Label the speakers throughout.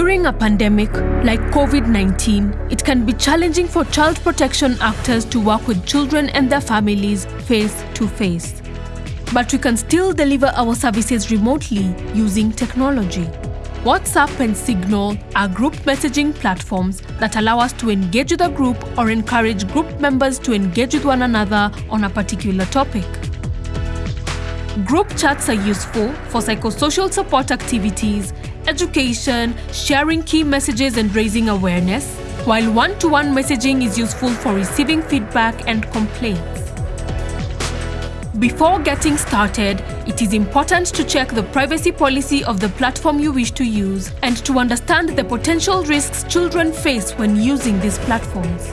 Speaker 1: During a pandemic like COVID 19, it can be challenging for child protection actors to work with children and their families face to face. But we can still deliver our services remotely using technology. WhatsApp and Signal are group messaging platforms that allow us to engage with a group or encourage group members to engage with one another on a particular topic. Group chats are useful for psychosocial support activities, education, sharing key messages and raising awareness, while one-to-one messaging is useful for receiving feedback and complaints. Before getting started, it is important to check the privacy policy of the platform you wish to use and to understand the potential risks children face when using these platforms.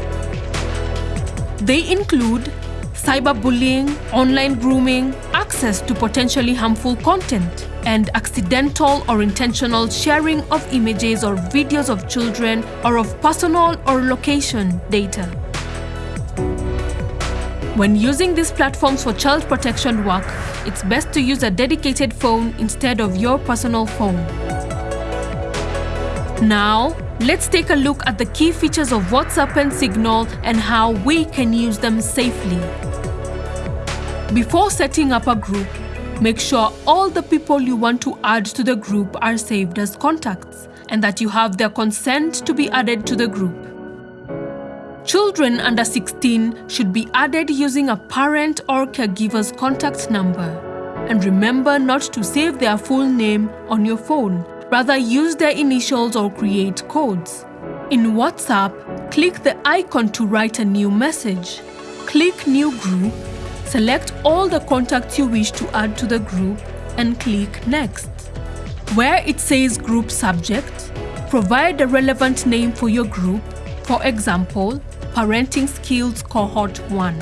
Speaker 1: They include cyberbullying, online grooming, access to potentially harmful content, and accidental or intentional sharing of images or videos of children or of personal or location data. When using these platforms for child protection work, it's best to use a dedicated phone instead of your personal phone. Now, let's take a look at the key features of WhatsApp and Signal and how we can use them safely. Before setting up a group, make sure all the people you want to add to the group are saved as contacts and that you have their consent to be added to the group. Children under 16 should be added using a parent or caregiver's contact number. And remember not to save their full name on your phone. Rather, use their initials or create codes. In WhatsApp, click the icon to write a new message. Click New Group, select all the contacts you wish to add to the group, and click Next. Where it says Group Subject, provide a relevant name for your group, for example, Parenting Skills Cohort 1.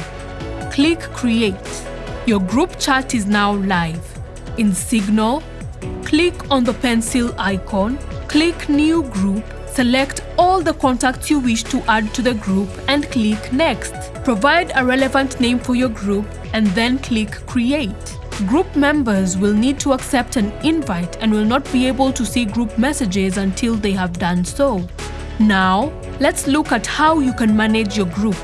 Speaker 1: Click Create. Your group chat is now live. In Signal, click on the pencil icon, click New Group, select all the contacts you wish to add to the group and click Next. Provide a relevant name for your group and then click Create. Group members will need to accept an invite and will not be able to see group messages until they have done so. Now, let's look at how you can manage your group.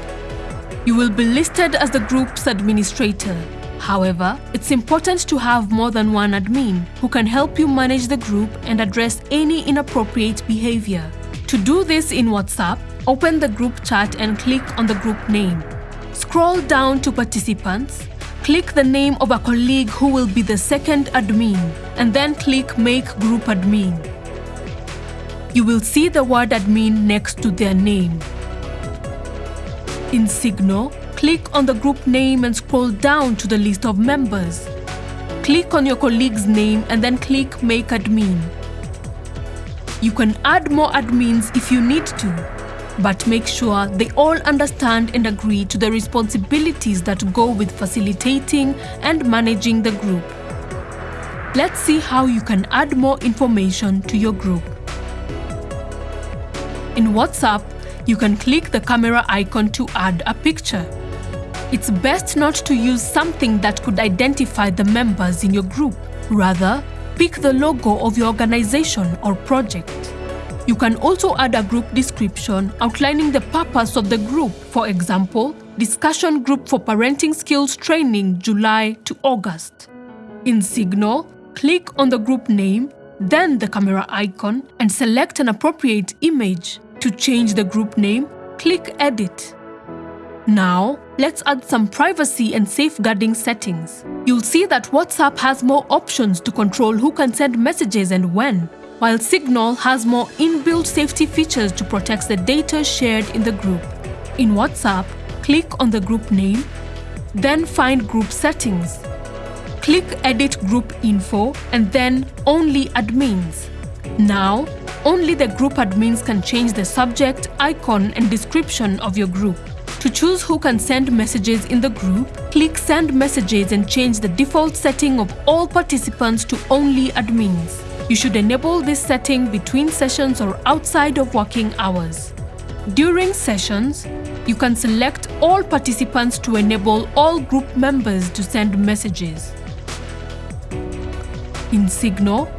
Speaker 1: You will be listed as the group's administrator. However, it's important to have more than one admin who can help you manage the group and address any inappropriate behavior. To do this in WhatsApp, open the group chat and click on the group name. Scroll down to participants, click the name of a colleague who will be the second admin, and then click Make Group Admin you will see the word admin next to their name. In Signal, click on the group name and scroll down to the list of members. Click on your colleague's name and then click Make Admin. You can add more admins if you need to, but make sure they all understand and agree to the responsibilities that go with facilitating and managing the group. Let's see how you can add more information to your group. In WhatsApp, you can click the camera icon to add a picture. It's best not to use something that could identify the members in your group. Rather, pick the logo of your organization or project. You can also add a group description outlining the purpose of the group. For example, discussion group for parenting skills training July to August. In Signal, click on the group name, then the camera icon and select an appropriate image. To change the group name, click Edit. Now, let's add some privacy and safeguarding settings. You'll see that WhatsApp has more options to control who can send messages and when, while Signal has more inbuilt safety features to protect the data shared in the group. In WhatsApp, click on the group name, then find Group Settings. Click Edit Group Info and then Only Admins. Now, only the group admins can change the subject, icon and description of your group. To choose who can send messages in the group, click Send Messages and change the default setting of all participants to only admins. You should enable this setting between sessions or outside of working hours. During sessions, you can select all participants to enable all group members to send messages. In Signal,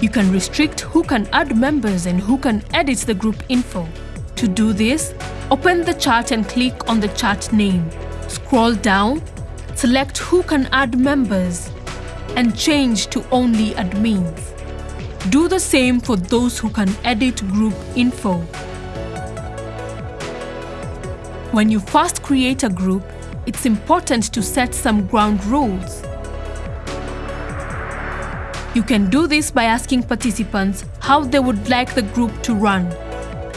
Speaker 1: You can restrict who can add members and who can edit the group info. To do this, open the chat and click on the chat name. Scroll down, select who can add members, and change to only admins. Do the same for those who can edit group info. When you first create a group, it's important to set some ground rules. You can do this by asking participants how they would like the group to run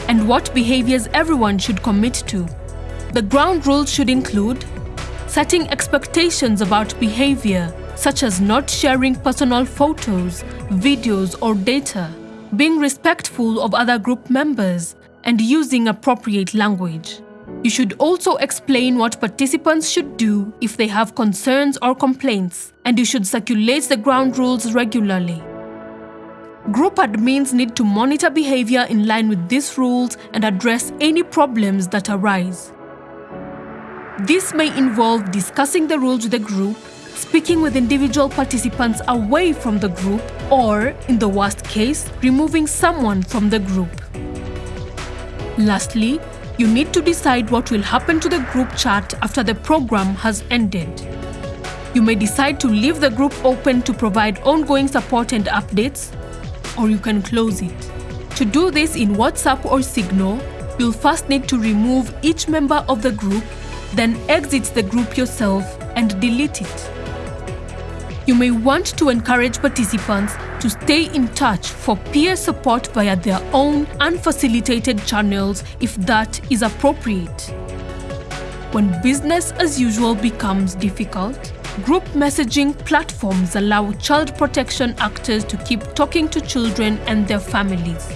Speaker 1: and what behaviors everyone should commit to. The ground rules should include setting expectations about behavior, such as not sharing personal photos, videos, or data, being respectful of other group members, and using appropriate language. You should also explain what participants should do if they have concerns or complaints, and you should circulate the ground rules regularly. Group admins need to monitor behavior in line with these rules and address any problems that arise. This may involve discussing the rules with the group, speaking with individual participants away from the group, or, in the worst case, removing someone from the group. Lastly, you need to decide what will happen to the group chat after the program has ended. You may decide to leave the group open to provide ongoing support and updates, or you can close it. To do this in WhatsApp or Signal, you'll first need to remove each member of the group, then exit the group yourself and delete it. You may want to encourage participants to stay in touch for peer support via their own unfacilitated channels if that is appropriate. When business as usual becomes difficult, group messaging platforms allow child protection actors to keep talking to children and their families.